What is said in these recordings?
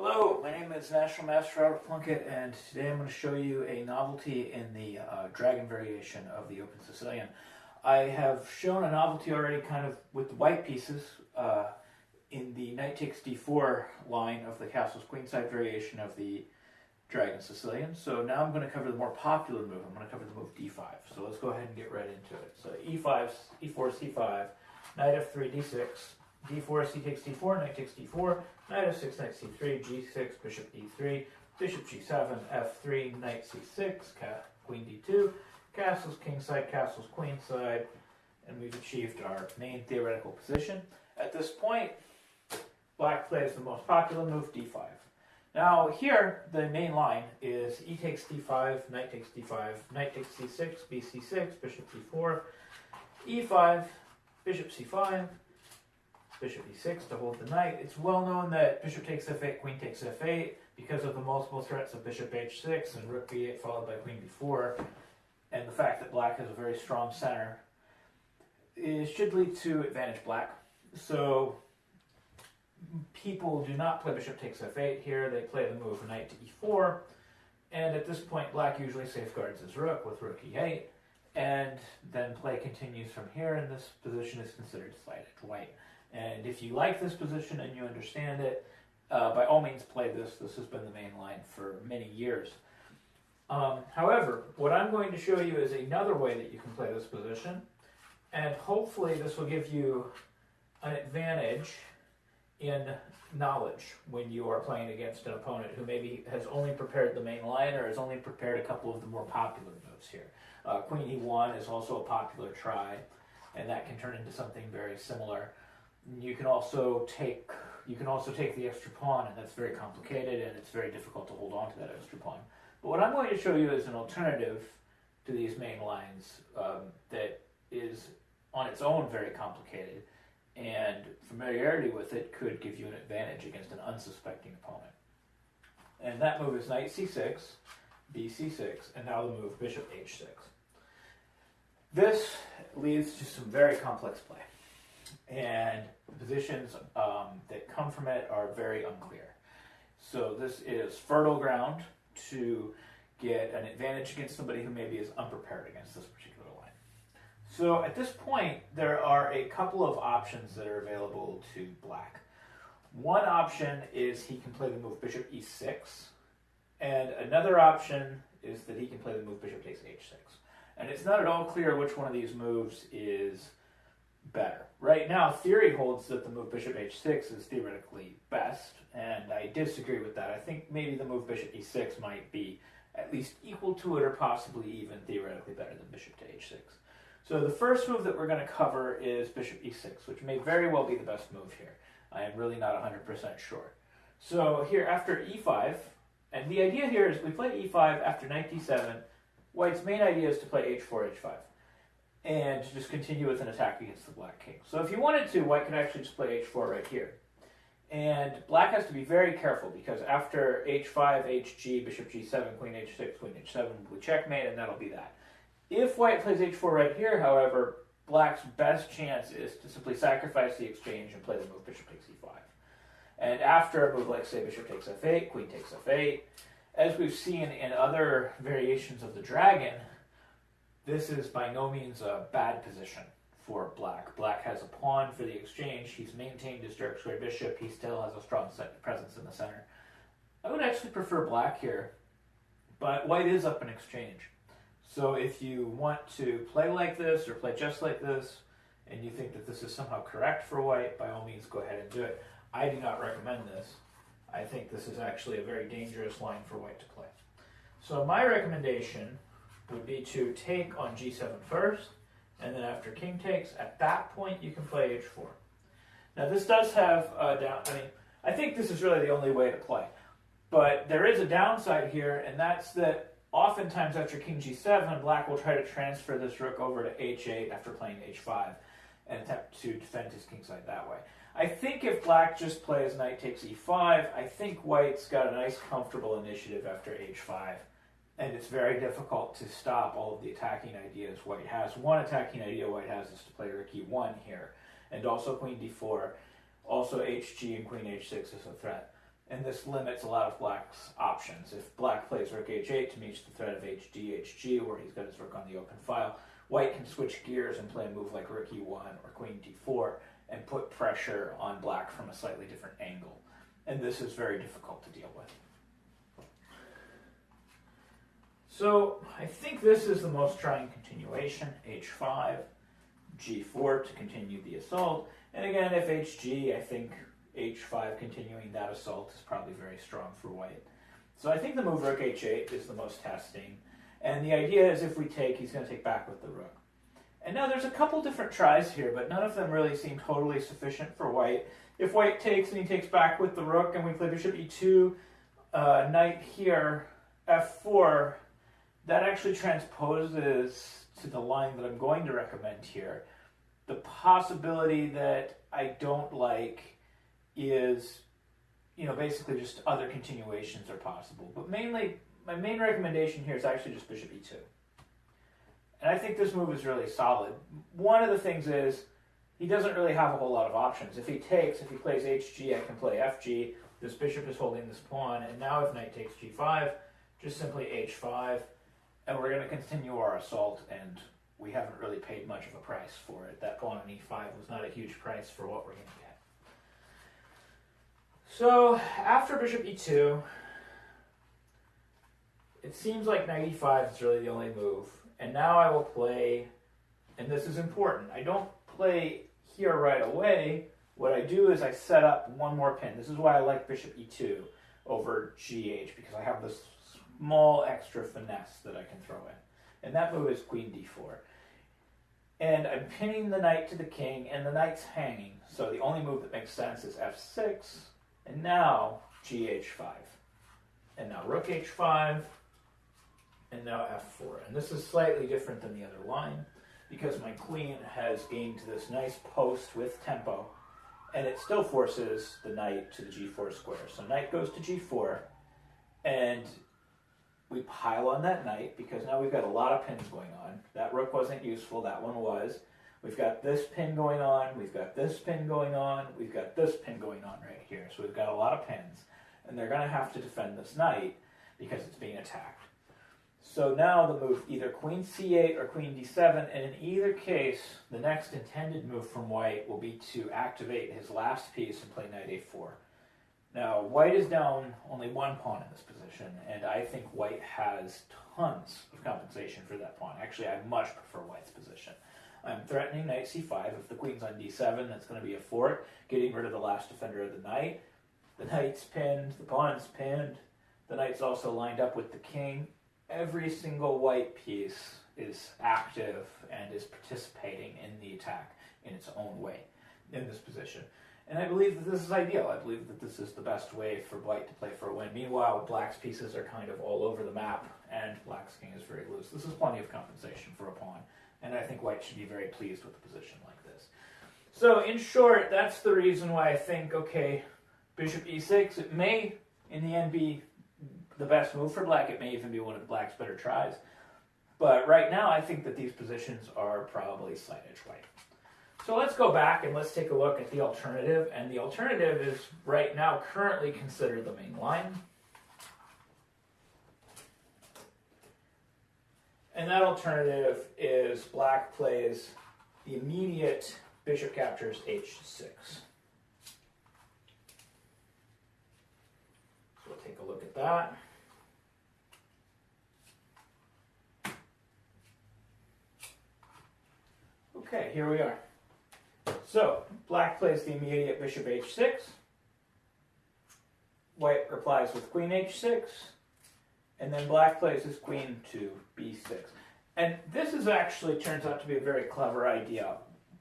Hello, my name is National Master Robert Plunkett, and today I'm going to show you a novelty in the uh, dragon variation of the Open Sicilian. I have shown a novelty already kind of with the white pieces uh, in the knight takes d4 line of the castle's queenside variation of the dragon Sicilian. So now I'm going to cover the more popular move. I'm going to cover the move d5. So let's go ahead and get right into it. So e5, e4, c5, knight f3, d6, d4, c takes d4, knight takes d4, knight f6, knight c3, g6, bishop e3, bishop g7, f3, knight c6, queen d2, castles kingside, castles queen side, and we've achieved our main theoretical position. At this point, black plays the most popular move, d5. Now here, the main line is e takes d5, knight takes d5, knight takes c6, bc6, bishop d4, e5, bishop c5, bishop e6 to hold the knight. It's well known that bishop takes f8, queen takes f8, because of the multiple threats of bishop h6 and rook b8 followed by queen b4, and the fact that black has a very strong center, it should lead to advantage black. So people do not play bishop takes f8 here. They play the move knight to e4. And at this point, black usually safeguards his rook with rook e8. And then play continues from here, and this position is considered slighted white. And if you like this position and you understand it, uh, by all means play this. This has been the main line for many years. Um, however, what I'm going to show you is another way that you can play this position. And hopefully this will give you an advantage in knowledge when you are playing against an opponent who maybe has only prepared the main line or has only prepared a couple of the more popular moves here. Uh, Queen e1 is also a popular try, and that can turn into something very similar. You can also take you can also take the extra pawn, and that's very complicated, and it's very difficult to hold on to that extra pawn. But what I'm going to show you is an alternative to these main lines um, that is on its own very complicated and familiarity with it could give you an advantage against an unsuspecting opponent. And that move is knight c6, bc6, and now the move bishop h6. This leads to some very complex play, and positions um, that come from it are very unclear. So this is fertile ground to get an advantage against somebody who maybe is unprepared against this particular line. so at this point, there are a couple of options that are available to black. One option is he can play the move bishop e6, and another option is that he can play the move bishop takes h6. And it's not at all clear which one of these moves is better. Right now, theory holds that the move bishop h6 is theoretically best, and I disagree with that. I think maybe the move bishop e6 might be at least equal to it or possibly even theoretically better than bishop to h6. So the first move that we're going to cover is bishop e6, which may very well be the best move here. I am really not 100% sure. So here after e5, and the idea here is we play e5 after knight d7. White's main idea is to play h4, h5, and just continue with an attack against the black king. So if you wanted to, white could actually just play h4 right here. And black has to be very careful because after h5, hg, bishop g7, queen h6, queen h7, we checkmate, and that'll be that. If white plays h4 right here, however, black's best chance is to simply sacrifice the exchange and play the move bishop takes e5. And after a move like, say, bishop takes f8, queen takes f8, as we've seen in other variations of the dragon, this is by no means a bad position for black. Black has a pawn for the exchange. He's maintained his dark square bishop. He still has a strong presence in the center. I would actually prefer black here, but white is up in exchange. So if you want to play like this or play just like this, and you think that this is somehow correct for white, by all means go ahead and do it. I do not recommend this. I think this is actually a very dangerous line for white to play. So my recommendation would be to take on g7 first, and then after king takes, at that point you can play h4. Now this does have a down, I mean, I think this is really the only way to play. But there is a downside here, and that's that Oftentimes after king g7, black will try to transfer this rook over to h8 after playing h5 and attempt to defend his kingside that way. I think if black just plays knight takes e5, I think white's got a nice comfortable initiative after h5. And it's very difficult to stop all of the attacking ideas white has. One attacking idea white has is to play rook e1 here, and also queen d4. Also hg and queen h6 is a threat. and this limits a lot of black's options. If black plays rook h8 to meet the threat of hd, hg, where he's got his rook on the open file, white can switch gears and play a move like rook e1 or queen d4 and put pressure on black from a slightly different angle. And this is very difficult to deal with. So I think this is the most trying continuation, h5, g4 to continue the assault. And again, if hg, I think h5 continuing that assault is probably very strong for white. So I think the move rook h8 is the most testing. And the idea is if we take, he's going to take back with the rook. And now there's a couple different tries here, but none of them really seem totally sufficient for white. If white takes and he takes back with the rook and we play bishop e2, uh, knight here, f4, that actually transposes to the line that I'm going to recommend here. The possibility that I don't like is, you know, basically just other continuations are possible. But mainly, my main recommendation here is actually just bishop e2. And I think this move is really solid. One of the things is he doesn't really have a whole lot of options. If he takes, if he plays hg, I can play fg. This bishop is holding this pawn, and now if knight takes g5, just simply h5, and we're going to continue our assault, and we haven't really paid much of a price for it. That pawn on e5 was not a huge price for what we're going to get. So after bishop e2, it seems like knight e5 is really the only move. And now I will play, and this is important, I don't play here right away. What I do is I set up one more pin. This is why I like bishop e2 over gh, because I have this small extra finesse that I can throw in. And that move is queen d4. And I'm pinning the knight to the king, and the knight's hanging. So the only move that makes sense is f6, and now gh5. And now rook h5, and now f4. And this is slightly different than the other line because my queen has gained this nice post with tempo and it still forces the knight to the g4 square. So knight goes to g4 and we pile on that knight because now we've got a lot of pins going on. That rook wasn't useful, that one was. We've got this pin going on, we've got this pin going on, we've got this pin going on right here. So we've got a lot of pins and they're going to have to defend this knight because it's being attacked. So now the move either queen c8 or queen d7, and in either case, the next intended move from white will be to activate his last piece and play knight a4. Now, white is down only one pawn in this position, and I think white has tons of compensation for that pawn. Actually, I much prefer white's position. I'm threatening knight c5. If the queen's on d7, that's going to be a fork, getting rid of the last defender of the knight. The knight's pinned, the pawn's pinned, the knight's also lined up with the king every single white piece is active and is participating in the attack in its own way in this position. And I believe that this is ideal. I believe that this is the best way for white to play for a win. Meanwhile, black's pieces are kind of all over the map, and black's king is very loose. This is plenty of compensation for a pawn, and I think white should be very pleased with a position like this. So, in short, that's the reason why I think, okay, bishop e6, it may, in the end, be the best move for black. It may even be one of black's better tries. But right now, I think that these positions are probably slight edge white. So let's go back and let's take a look at the alternative. And the alternative is right now currently considered the main line. And that alternative is black plays the immediate bishop captures h6. So we'll take a look at that. Okay, here we are. So, black plays the immediate bishop h6. White replies with queen h6. And then black plays his queen to b6. And this is actually turns out to be a very clever idea.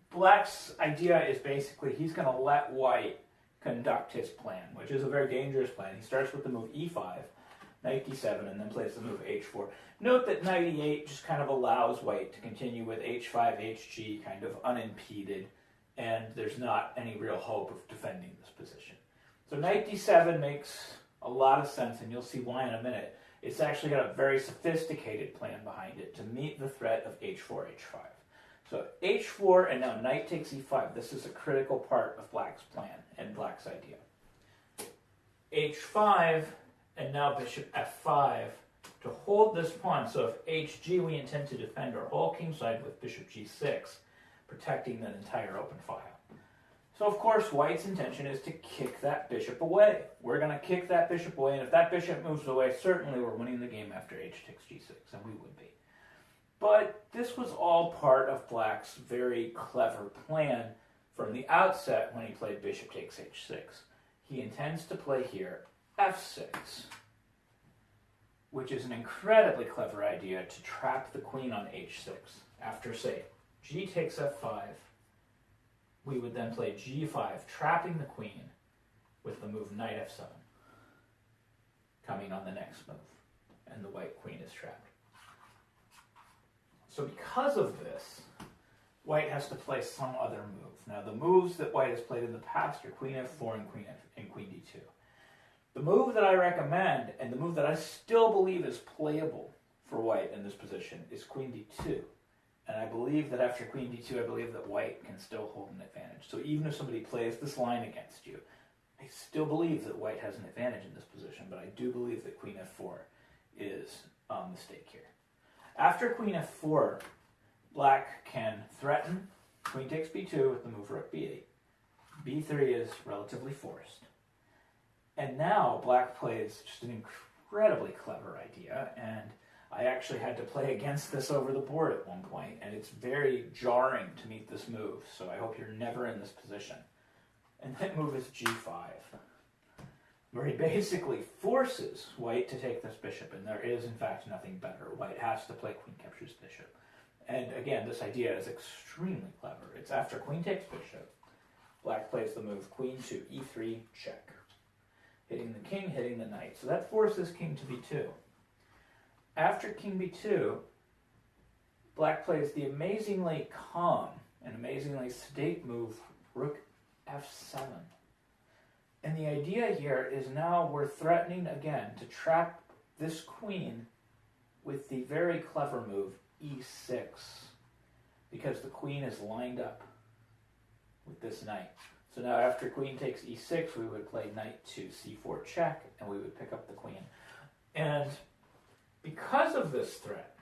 Black's idea is basically he's going to let white conduct his plan, which is a very dangerous plan. He starts with the move e5, knight d7, and then plays the move h4. Note that knight e8 just kind of allows white to continue with h5, hg kind of unimpeded, and there's not any real hope of defending this position. So knight d7 makes a lot of sense, and you'll see why in a minute. It's actually got a very sophisticated plan behind it to meet the threat of h4, h5. So h4, and now knight takes e5. This is a critical part of black's plan and black's idea. h5, and now bishop f5 to hold this pawn. So if hg, we intend to defend our whole kingside with bishop g6, protecting that entire open file. So of course, white's intention is to kick that bishop away. We're going to kick that bishop away, and if that bishop moves away, certainly we're winning the game after h takes g6, and we would be. But this was all part of black's very clever plan from the outset when he played bishop takes h6. He intends to play here f6, which is an incredibly clever idea to trap the queen on h6. After, say, g takes f5, we would then play g5, trapping the queen with the move knight f7, coming on the next move, and the white queen is trapped. So because of this, white has to play some other move. Now the moves that white has played in the past are queen f4 and queen, F, and queen d2. The move that I recommend, and the move that I still believe is playable for white in this position, is queen d2. Believe that after queen d2, I believe that white can still hold an advantage. So even if somebody plays this line against you, I still believe that white has an advantage in this position, but I do believe that queen f4 is um, a mistake here. After queen f4, black can threaten, queen takes b2 with the move rook b8. b3 is relatively forced. And now black plays just an incredibly clever idea, and I actually had to play against this over the board at one point, and it's very jarring to meet this move, so I hope you're never in this position. And that move is g5, where he basically forces white to take this bishop, and there is, in fact, nothing better. White has to play queen captures bishop. And again, this idea is extremely clever. It's after queen takes bishop, black plays the move queen to e3 check, hitting the king, hitting the knight. So that forces king to b2. After king b2, black plays the amazingly calm and amazingly sedate move rook f7. And the idea here is now we're threatening again to trap this queen with the very clever move e6 because the queen is lined up with this knight. So now after queen takes e6, we would play knight to c4 check, and we would pick up the queen. And because of this threat,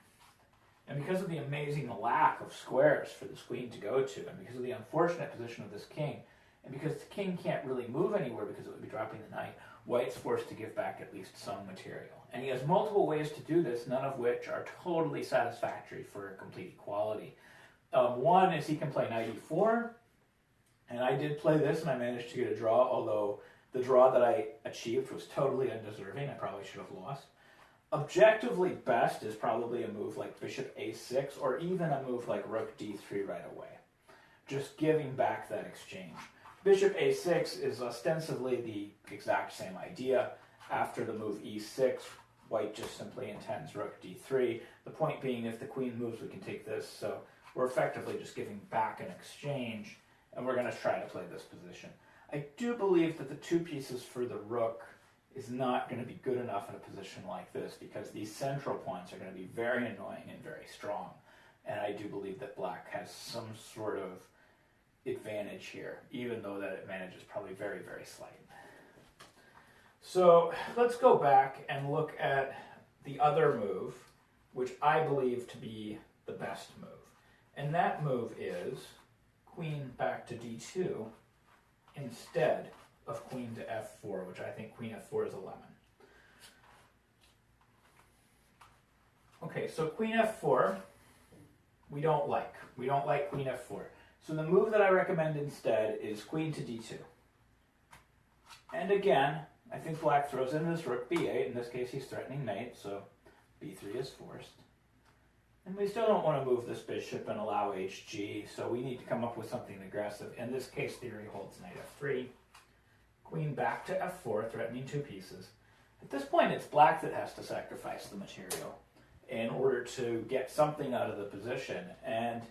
and because of the amazing lack of squares for this queen to go to, and because of the unfortunate position of this king, and because the king can't really move anywhere because it would be dropping the knight, white's forced to give back at least some material. And he has multiple ways to do this, none of which are totally satisfactory for complete equality. Um, one is he can play knight e4, and I did play this and I managed to get a draw, although the draw that I achieved was totally undeserving. I probably should have lost objectively best is probably a move like bishop a6 or even a move like rook d3 right away. Just giving back that exchange. Bishop a6 is ostensibly the exact same idea. After the move e6, white just simply intends rook d3. The point being, if the queen moves, we can take this. So we're effectively just giving back an exchange, and we're going to try to play this position. I do believe that the two pieces for the rook is not going to be good enough in a position like this because these central points are going to be very annoying and very strong. And I do believe that black has some sort of advantage here, even though that advantage is probably very, very slight. So let's go back and look at the other move, which I believe to be the best move. And that move is queen back to d2 instead of queen to f4, which I think queen f4 is a lemon. Okay, so queen f4, we don't like. We don't like queen f4. So the move that I recommend instead is queen to d2. And again, I think black throws in this rook b8. In this case, he's threatening knight, so b3 is forced. And we still don't want to move this bishop and allow hg, so we need to come up with something aggressive. In this case, theory holds knight f3 queen back to f4, threatening two pieces. At this point, it's black that has to sacrifice the material in order to get something out of the position, and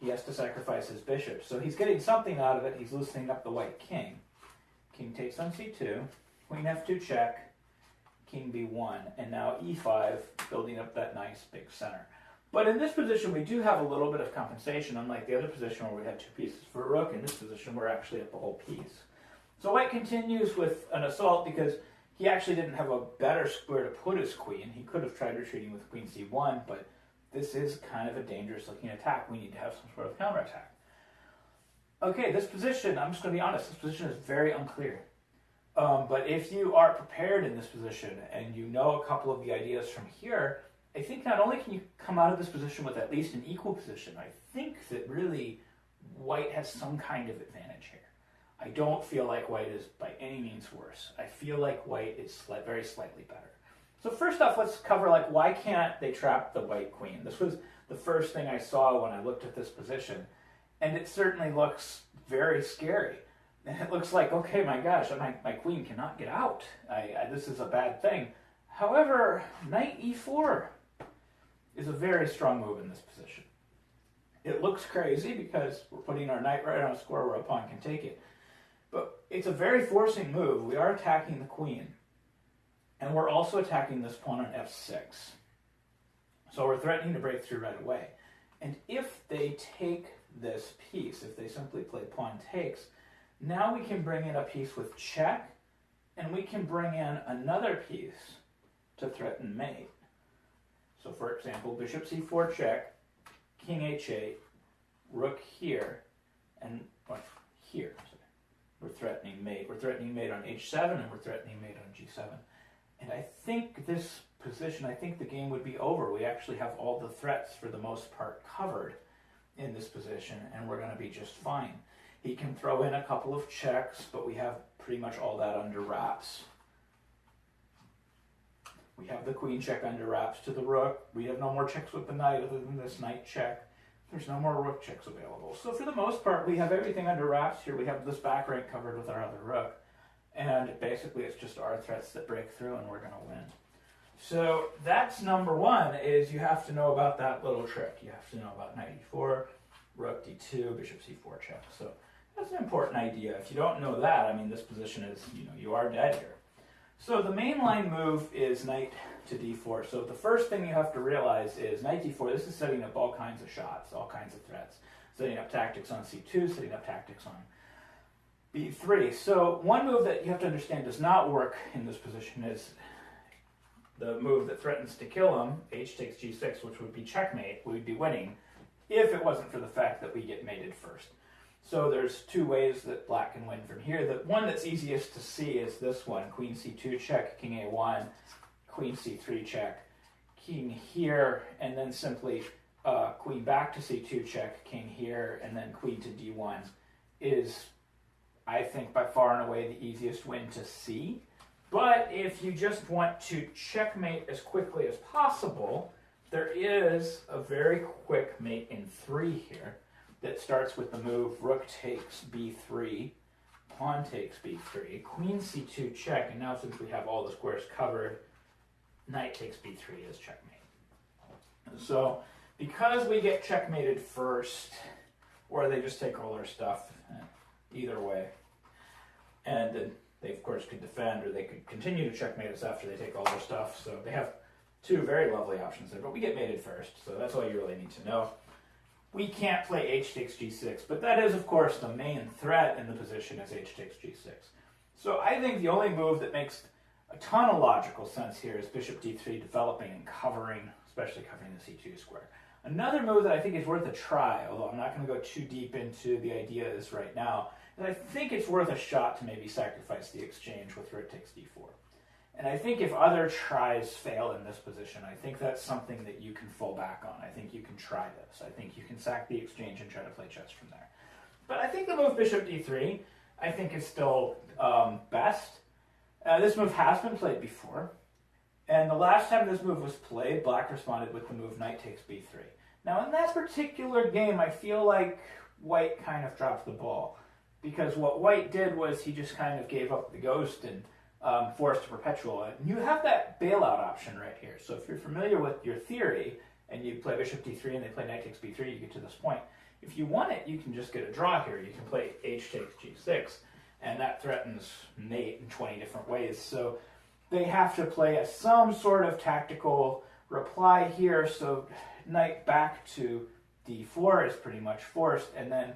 he has to sacrifice his bishop. So he's getting something out of it. He's loosening up the white king. King takes on c2, queen f2 check, king b1, and now e5, building up that nice big center. But in this position, we do have a little bit of compensation, unlike the other position where we had two pieces for a rook. In this position, we're actually at the whole piece. So white continues with an assault because he actually didn't have a better square to put his queen. He could have tried retreating with queen c1, but this is kind of a dangerous looking attack. We need to have some sort of counterattack. Okay, this position, I'm just going to be honest, this position is very unclear. Um, but if you are prepared in this position and you know a couple of the ideas from here, I think not only can you come out of this position with at least an equal position, I think that really white has some kind of advantage here. I don't feel like white is by any means worse. I feel like white is sli- very slightly better. So first off, let's cover like why can't they trap the white queen? This was the first thing I saw when I looked at this position, and it certainly looks very scary. And it looks like, okay, my gosh, my, my queen cannot get out. I, I, this is a bad thing. However, knight e4 is a very strong move in this position. It looks crazy because we're putting our knight right on a square where a pawn can take it. But it's a very forcing move. We are attacking the queen. And we're also attacking this pawn on f6. So we're threatening to break through right away. And if they take this piece, if they simply play pawn takes, now we can bring in a piece with check, and we can bring in another piece to threaten mate. So for example, bishop c4 check, king h8, rook here, and what, here. We're threatening mate. We're threatening mate on h7, and we're threatening mate on g7. And I think this position, I think the game would be over. We actually have all the threats for the most part covered in this position, and we're going to be just fine. He can throw in a couple of checks, but we have pretty much all that under wraps. We have the queen check under wraps to the rook. We have no more checks with the knight other than this knight check. There's no more rook checks available. So for the most part, we have everything under wraps here. We have this back rank covered with our other rook. And basically it's just our threats that break through and we're going to win. So that's number one, is you have to know about that little trick. You have to know about knight e4, rook d2, bishop c4 check. So that's an important idea. If you don't know that, I mean, this position is, you know, you are dead here. So the main line move is knight to d4. So the first thing you have to realize is knight d4, this is setting up all kinds of shots, all kinds of threats. Setting up tactics on c2, setting up tactics on b3. So one move that you have to understand does not work in this position is the move that threatens to kill him, h takes g6, which would be checkmate, we'd be winning, if it wasn't for the fact that we get mated first. So there's two ways that black can win from here. The one that's easiest to see is this one, queen c2 check, king a1, queen c3 check, king here, and then simply uh, queen back to c2 check, king here, and then queen to d1 is, I think, by far and away the easiest win to see. But if you just want to checkmate as quickly as possible, there is a very quick mate in three here that starts with the move rook takes b3, pawn takes b3, queen c2 check, and now since we have all the squares covered, knight takes b3 is checkmate. So because we get checkmated first, or they just take all our stuff, eh, either way, and then they of course could defend, or they could continue to checkmate us after they take all their stuff. So they have two very lovely options there, but we get mated first, so that's all you really need to know we can't play h takes g6, but that is, of course, the main threat in the position is h takes g6. So I think the only move that makes a ton of logical sense here is bishop d3 developing and covering, especially covering the c2 square. Another move that I think is worth a try, although I'm not going to go too deep into the ideas right now, is I think it's worth a shot to maybe sacrifice the exchange with rook takes d4. And I think if other tries fail in this position, I think that's something that you can fall back on. I think you can try this. I think you can sack the exchange and try to play chess from there. But I think the move bishop d3, I think is still um, best. Uh, this move has been played before. And the last time this move was played, black responded with the move knight takes b3. Now in that particular game, I feel like white kind of dropped the ball. Because what white did was he just kind of gave up the ghost and um, forced to perpetual. And you have that bailout option right here. So if you're familiar with your theory and you play bishop d3 and they play knight takes b3, you get to this point. If you want it, you can just get a draw here. You can play h takes g6, and that threatens mate in 20 different ways. So they have to play a, some sort of tactical reply here. So knight back to d4 is pretty much forced. And then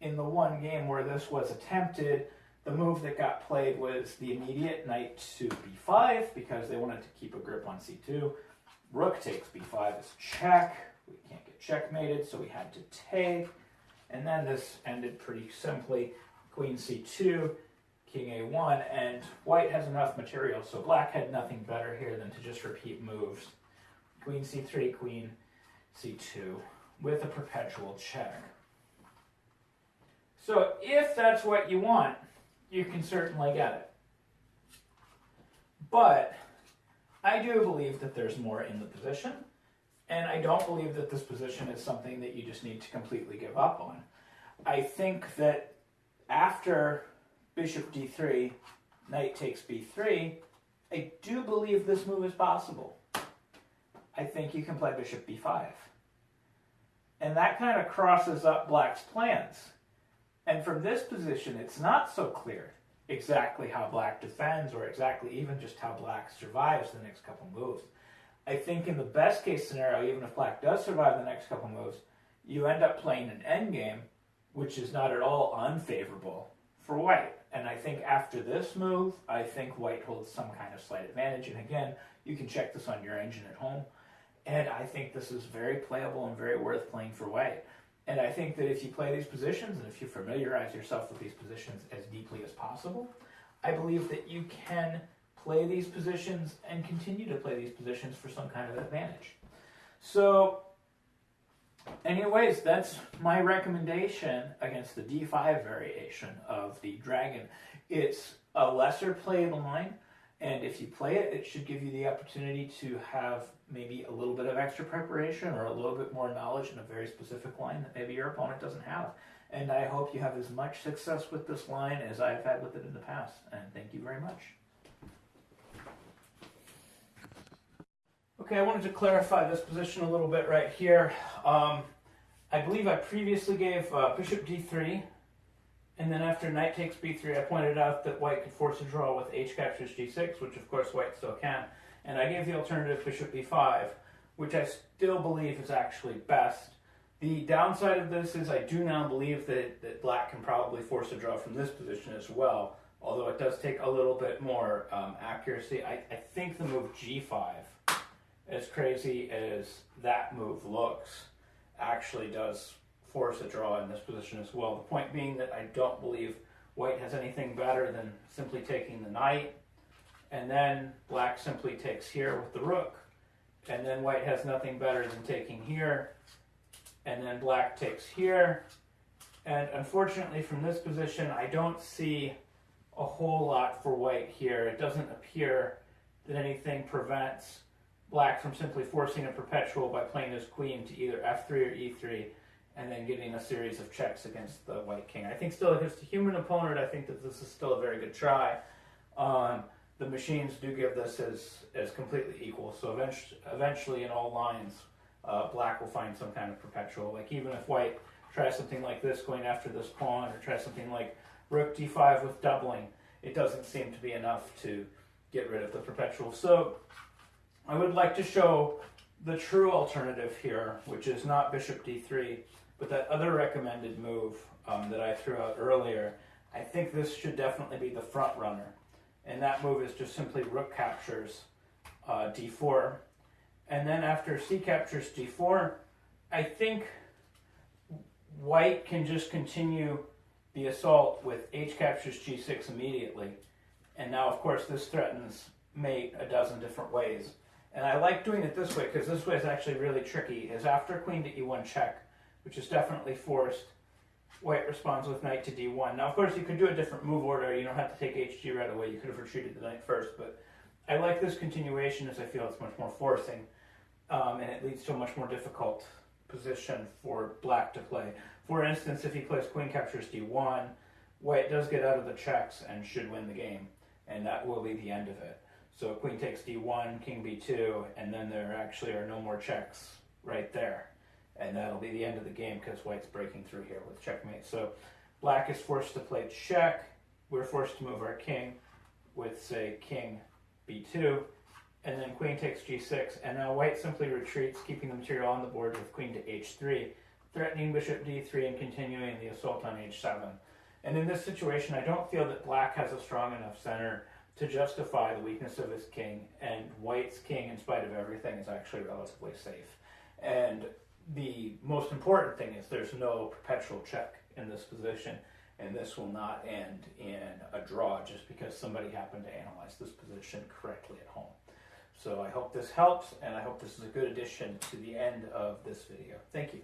in the one game where this was attempted, The move that got played was the immediate knight to b5 because they wanted to keep a grip on c2. Rook takes b5 as check. We can't get checkmated, so we had to take. And then this ended pretty simply. Queen c2, king a1, and white has enough material, so black had nothing better here than to just repeat moves. Queen c3, queen c2, with a perpetual check. So if that's what you want, you can certainly get it. But I do believe that there's more in the position, and I don't believe that this position is something that you just need to completely give up on. I think that after bishop d3, knight takes b3, I do believe this move is possible. I think you can play bishop b5. And that kind of crosses up black's plans. And from this position, it's not so clear exactly how black defends or exactly even just how black survives the next couple moves. I think in the best case scenario, even if black does survive the next couple moves, you end up playing an endgame, which is not at all unfavorable for white. And I think after this move, I think white holds some kind of slight advantage. And again, you can check this on your engine at home. And I think this is very playable and very worth playing for white. And I think that if you play these positions and if you familiarize yourself with these positions as deeply as possible, I believe that you can play these positions and continue to play these positions for some kind of advantage. So, anyways, that's my recommendation against the d5 variation of the dragon. It's a lesser played line, and if you play it, it should give you the opportunity to have maybe a little bit of extra preparation or a little bit more knowledge in a very specific line that maybe your opponent doesn't have. And I hope you have as much success with this line as I've had with it in the past. And thank you very much. Okay, I wanted to clarify this position a little bit right here. Um, I believe I previously gave uh, bishop d3 and then after knight takes b3, I pointed out that white could force a draw with h captures g6, which of course white still can. And I gave the alternative bishop b5, which I still believe is actually best. The downside of this is I do now believe that, that black can probably force a draw from this position as well, although it does take a little bit more um, accuracy. I, I think the move g5, as crazy as that move looks, actually does force a draw in this position as well. The point being that I don't believe white has anything better than simply taking the knight, and then black simply takes here with the rook, and then white has nothing better than taking here, and then black takes here, and unfortunately from this position I don't see a whole lot for white here. It doesn't appear that anything prevents black from simply forcing a perpetual by playing his queen to either f3 or e3 and then getting a series of checks against the white king. I think still against a human opponent, I think that this is still a very good try. Um, the machines do give this as, as completely equal, so eventually, eventually in all lines, uh, black will find some kind of perpetual. Like even if white tries something like this going after this pawn, or tries something like rook d5 with doubling, it doesn't seem to be enough to get rid of the perpetual. So I would like to show the true alternative here, which is not bishop d3, but that other recommended move um, that I threw out earlier, I think this should definitely be the front runner. And that move is just simply rook captures uh, d4. And then after c captures d4, I think white can just continue the assault with h captures g6 immediately. And now, of course, this threatens mate a dozen different ways. And I like doing it this way because this way is actually really tricky, is after queen to e1 check, which is definitely forced. White responds with knight to d1. Now, of course, you could do a different move order. You don't have to take hg right away. You could have retreated the knight first, but I like this continuation as I feel it's much more forcing, um, and it leads to a much more difficult position for black to play. For instance, if he plays queen captures d1, white does get out of the checks and should win the game, and that will be the end of it. So queen takes d1, king b2, and then there actually are no more checks right there and that'll be the end of the game because white's breaking through here with checkmate. So black is forced to play check. We're forced to move our king with, say, king b2, and then queen takes g6, and now white simply retreats, keeping the material on the board with queen to h3, threatening bishop d3 and continuing the assault on h7. And in this situation, I don't feel that black has a strong enough center to justify the weakness of his king, and white's king, in spite of everything, is actually relatively safe. And the most important thing is there's no perpetual check in this position, and this will not end in a draw just because somebody happened to analyze this position correctly at home. So I hope this helps, and I hope this is a good addition to the end of this video. Thank you.